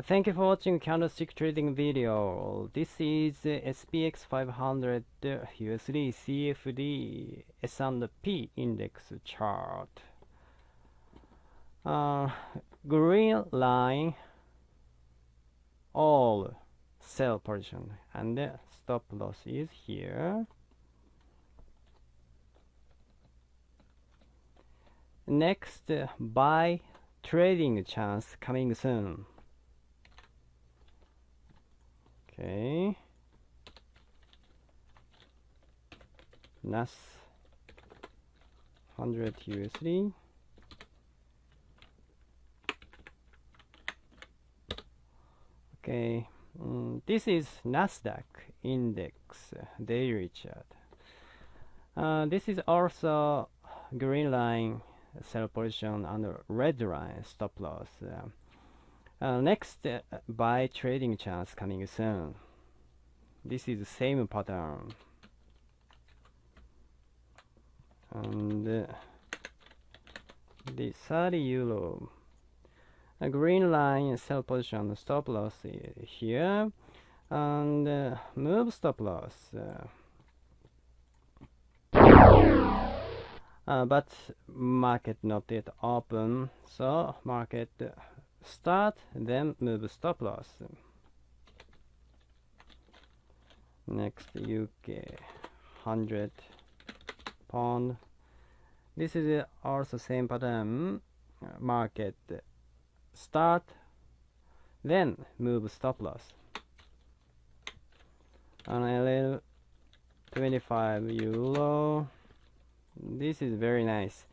Thank you for watching candlestick trading video. This is SPX 500 USD CFD S&P index chart. Uh, green line all sell position and the stop loss is here. Next buy trading chance coming soon. Okay. NAS 100 USD. Okay, mm, this is Nasdaq index daily chart. Uh, this is also green line sell position and red line stop loss. Uh, next, uh, buy trading chance coming soon. This is the same pattern. And uh, the 30 euro. A green line sell position stop loss here. And uh, move stop loss. Uh, but market not yet open, so market start then move stop loss. Next UK 100 pound. This is also same pattern. Market start then move stop loss. On a 25 euro. This is very nice.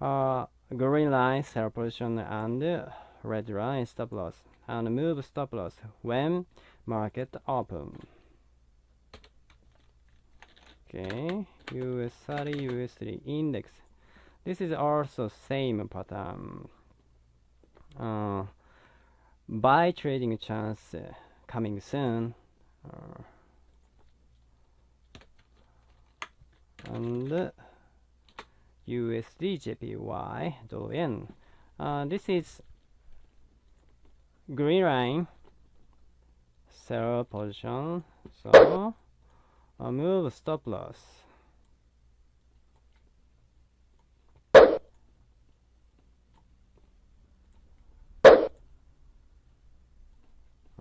Uh, green line sell position and uh, red line stop loss. And move stop loss when market open. Okay US 30 USD index. This is also same pattern uh, buy trading chance uh, coming soon. Uh, and uh, USD JPY dollar yen. Uh, this is green line. Sell position. So I'll move stop loss.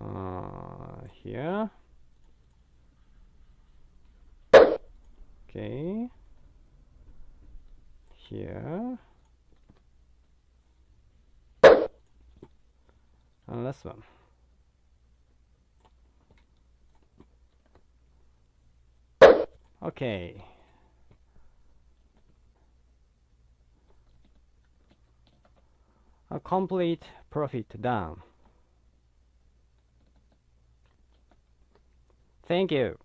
Uh, here. Okay. Here and this one okay. A complete profit done thank you